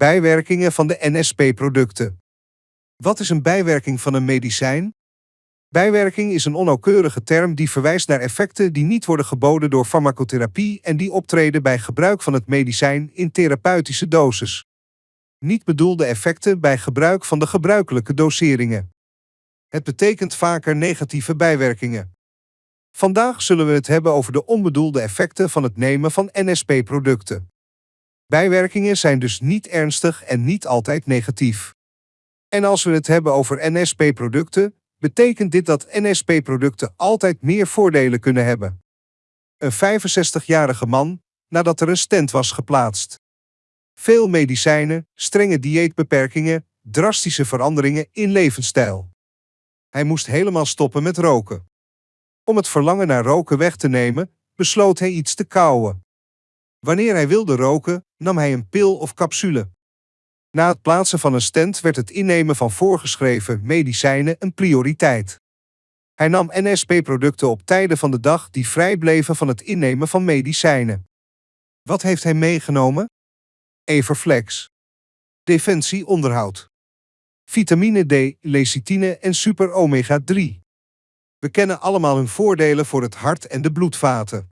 Bijwerkingen van de NSP-producten. Wat is een bijwerking van een medicijn? Bijwerking is een onnauwkeurige term die verwijst naar effecten die niet worden geboden door farmacotherapie en die optreden bij gebruik van het medicijn in therapeutische doses. Niet bedoelde effecten bij gebruik van de gebruikelijke doseringen. Het betekent vaker negatieve bijwerkingen. Vandaag zullen we het hebben over de onbedoelde effecten van het nemen van NSP-producten. Bijwerkingen zijn dus niet ernstig en niet altijd negatief. En als we het hebben over NSP-producten, betekent dit dat NSP-producten altijd meer voordelen kunnen hebben. Een 65-jarige man, nadat er een stent was geplaatst. Veel medicijnen, strenge dieetbeperkingen, drastische veranderingen in levensstijl. Hij moest helemaal stoppen met roken. Om het verlangen naar roken weg te nemen, besloot hij iets te kauwen. Wanneer hij wilde roken, nam hij een pil of capsule. Na het plaatsen van een stent werd het innemen van voorgeschreven medicijnen een prioriteit. Hij nam NSP-producten op tijden van de dag die vrij bleven van het innemen van medicijnen. Wat heeft hij meegenomen? Everflex. Defensie onderhoud. Vitamine D, lecithine en super omega 3. We kennen allemaal hun voordelen voor het hart en de bloedvaten.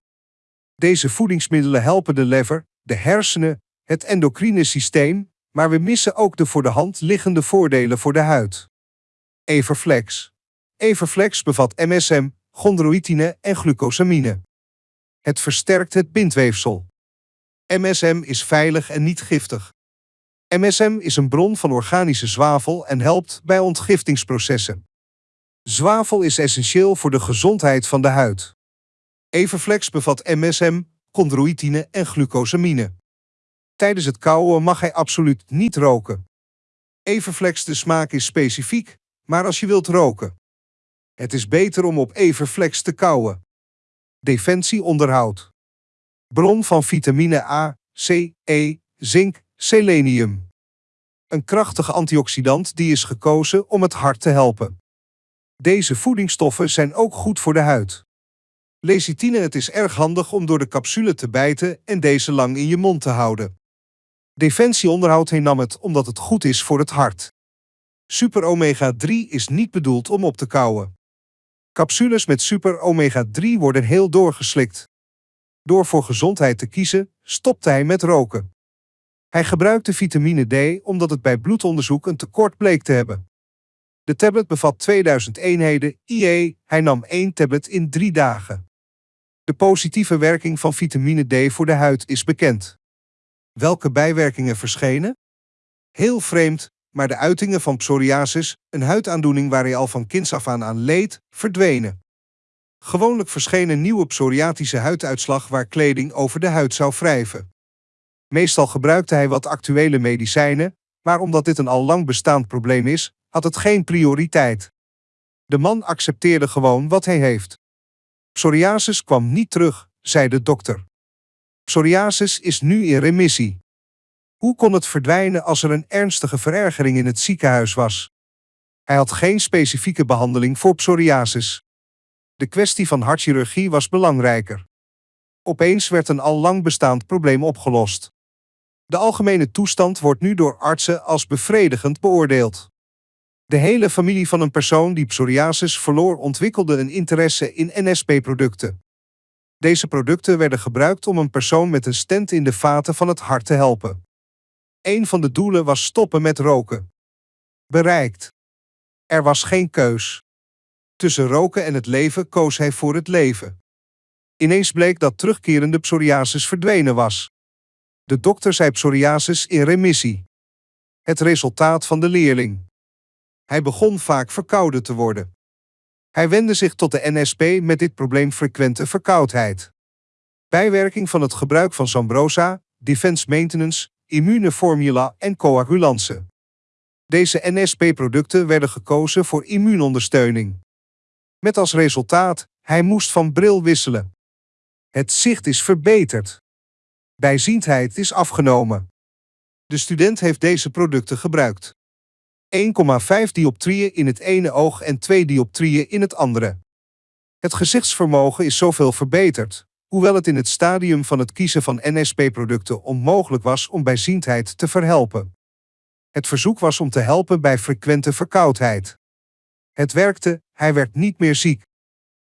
Deze voedingsmiddelen helpen de lever, de hersenen, het endocrine systeem, maar we missen ook de voor de hand liggende voordelen voor de huid. Everflex. Everflex bevat MSM, chondroïtine en glucosamine. Het versterkt het bindweefsel. MSM is veilig en niet giftig. MSM is een bron van organische zwavel en helpt bij ontgiftingsprocessen. Zwavel is essentieel voor de gezondheid van de huid. Everflex bevat MSM, chondroïtine en glucosamine. Tijdens het kauwen mag hij absoluut niet roken. Everflex de smaak is specifiek, maar als je wilt roken. Het is beter om op Everflex te kauwen. Defensie onderhoud. Bron van vitamine A, C, E, zink, selenium. Een krachtige antioxidant die is gekozen om het hart te helpen. Deze voedingsstoffen zijn ook goed voor de huid. Lecithine het is erg handig om door de capsule te bijten en deze lang in je mond te houden. Defensieonderhoud heen nam het omdat het goed is voor het hart. Super omega 3 is niet bedoeld om op te kauwen. Capsules met super omega 3 worden heel doorgeslikt. Door voor gezondheid te kiezen, stopte hij met roken. Hij gebruikte vitamine D omdat het bij bloedonderzoek een tekort bleek te hebben. De tablet bevat 2000 eenheden IE, hij nam één tablet in drie dagen. De positieve werking van vitamine D voor de huid is bekend. Welke bijwerkingen verschenen? Heel vreemd, maar de uitingen van psoriasis, een huidaandoening waar hij al van kinds af aan aan leed, verdwenen. Gewoonlijk verschenen nieuwe psoriatische huiduitslag waar kleding over de huid zou wrijven. Meestal gebruikte hij wat actuele medicijnen, maar omdat dit een al lang bestaand probleem is, had het geen prioriteit. De man accepteerde gewoon wat hij heeft. Psoriasis kwam niet terug, zei de dokter. Psoriasis is nu in remissie. Hoe kon het verdwijnen als er een ernstige verergering in het ziekenhuis was? Hij had geen specifieke behandeling voor psoriasis. De kwestie van hartchirurgie was belangrijker. Opeens werd een al lang bestaand probleem opgelost. De algemene toestand wordt nu door artsen als bevredigend beoordeeld. De hele familie van een persoon die psoriasis verloor ontwikkelde een interesse in NSP-producten. Deze producten werden gebruikt om een persoon met een stent in de vaten van het hart te helpen. Een van de doelen was stoppen met roken. Bereikt. Er was geen keus. Tussen roken en het leven koos hij voor het leven. Ineens bleek dat terugkerende psoriasis verdwenen was. De dokter zei psoriasis in remissie. Het resultaat van de leerling. Hij begon vaak verkouden te worden. Hij wendde zich tot de NSP met dit probleem frequente verkoudheid. Bijwerking van het gebruik van Zambrosa, Defense Maintenance, Immune Formula en coagulance. Deze NSP-producten werden gekozen voor immuunondersteuning. Met als resultaat, hij moest van bril wisselen. Het zicht is verbeterd. Bijziendheid is afgenomen. De student heeft deze producten gebruikt. 1,5 dioptrieën in het ene oog en 2 dioptrieën in het andere. Het gezichtsvermogen is zoveel verbeterd, hoewel het in het stadium van het kiezen van NSP-producten onmogelijk was om bijziendheid te verhelpen. Het verzoek was om te helpen bij frequente verkoudheid. Het werkte, hij werd niet meer ziek.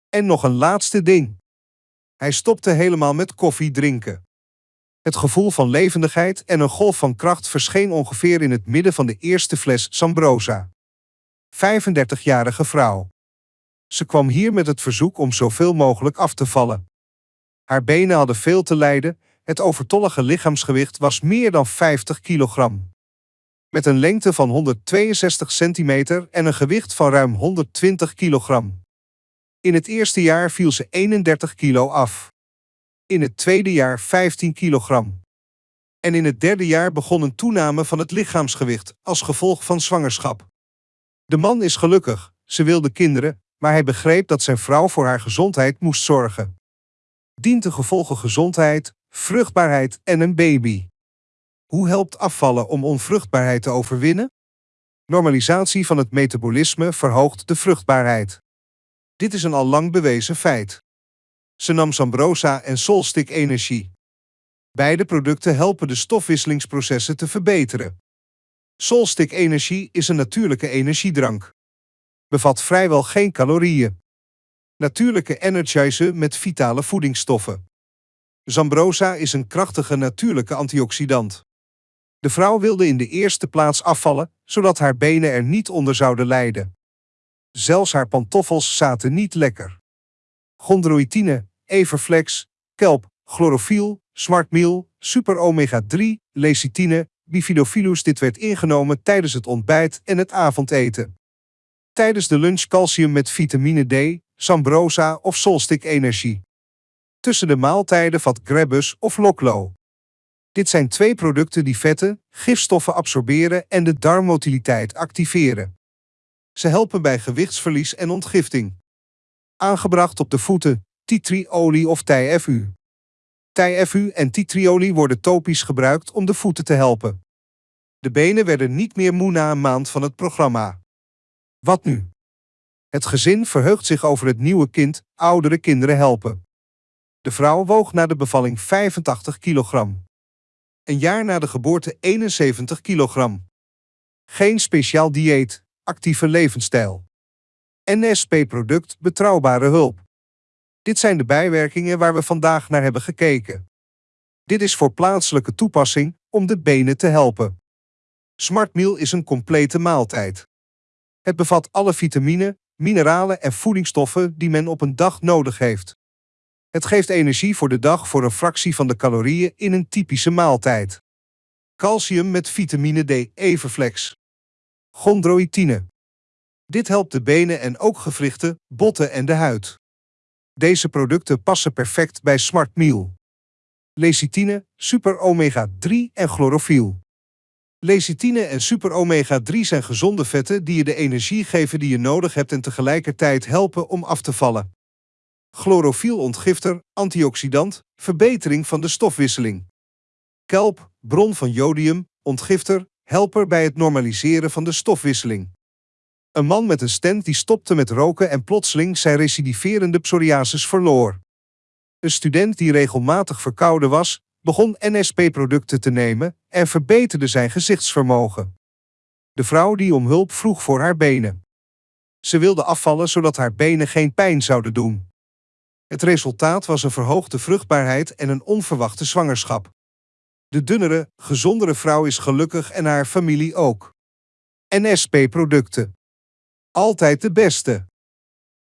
En nog een laatste ding. Hij stopte helemaal met koffie drinken. Het gevoel van levendigheid en een golf van kracht verscheen ongeveer in het midden van de eerste fles Sambrosa. 35-jarige vrouw. Ze kwam hier met het verzoek om zoveel mogelijk af te vallen. Haar benen hadden veel te lijden, het overtollige lichaamsgewicht was meer dan 50 kilogram. Met een lengte van 162 centimeter en een gewicht van ruim 120 kilogram. In het eerste jaar viel ze 31 kilo af. In het tweede jaar 15 kilogram. En in het derde jaar begon een toename van het lichaamsgewicht als gevolg van zwangerschap. De man is gelukkig, ze wilde kinderen, maar hij begreep dat zijn vrouw voor haar gezondheid moest zorgen. Dient de gevolgen gezondheid, vruchtbaarheid en een baby. Hoe helpt afvallen om onvruchtbaarheid te overwinnen? Normalisatie van het metabolisme verhoogt de vruchtbaarheid. Dit is een al lang bewezen feit. Ze nam Sambrosa en Solstick Energie. Beide producten helpen de stofwisselingsprocessen te verbeteren. Solstick Energie is een natuurlijke energiedrank. Bevat vrijwel geen calorieën. Natuurlijke energizer met vitale voedingsstoffen. Zambrosa is een krachtige natuurlijke antioxidant. De vrouw wilde in de eerste plaats afvallen, zodat haar benen er niet onder zouden lijden. Zelfs haar pantoffels zaten niet lekker. Chondroïtine, Everflex, kelp, chlorofiel, smartmeal, super omega 3, lecithine, bifidofilus dit werd ingenomen tijdens het ontbijt en het avondeten. Tijdens de lunch calcium met vitamine D, Sambrosa of Solstick Energie. Tussen de maaltijden vat Grebus of Loklo. Dit zijn twee producten die vetten, gifstoffen absorberen en de darmmotiliteit activeren. Ze helpen bij gewichtsverlies en ontgifting. Aangebracht op de voeten, titriolie of TFU. TFU en titriolie worden topisch gebruikt om de voeten te helpen. De benen werden niet meer moe na een maand van het programma. Wat nu? Het gezin verheugt zich over het nieuwe kind, oudere kinderen helpen. De vrouw woog na de bevalling 85 kilogram. Een jaar na de geboorte 71 kilogram. Geen speciaal dieet, actieve levensstijl. NSP-product betrouwbare hulp. Dit zijn de bijwerkingen waar we vandaag naar hebben gekeken. Dit is voor plaatselijke toepassing om de benen te helpen. Smartmeal is een complete maaltijd. Het bevat alle vitamine, mineralen en voedingsstoffen die men op een dag nodig heeft. Het geeft energie voor de dag voor een fractie van de calorieën in een typische maaltijd. Calcium met vitamine D Everflex. Chondroïtine. Dit helpt de benen en ook gewrichten, botten en de huid. Deze producten passen perfect bij Smart Meal. Lecithine, super omega 3 en chlorofiel. Lecithine en super omega 3 zijn gezonde vetten die je de energie geven die je nodig hebt en tegelijkertijd helpen om af te vallen. Chlorofiel ontgifter, antioxidant, verbetering van de stofwisseling. Kelp, bron van jodium, ontgifter, helper bij het normaliseren van de stofwisseling. Een man met een stent die stopte met roken en plotseling zijn recidiverende psoriasis verloor. Een student die regelmatig verkouden was, begon NSP-producten te nemen en verbeterde zijn gezichtsvermogen. De vrouw die om hulp vroeg voor haar benen. Ze wilde afvallen zodat haar benen geen pijn zouden doen. Het resultaat was een verhoogde vruchtbaarheid en een onverwachte zwangerschap. De dunnere, gezondere vrouw is gelukkig en haar familie ook. NSP-producten. Altijd de beste.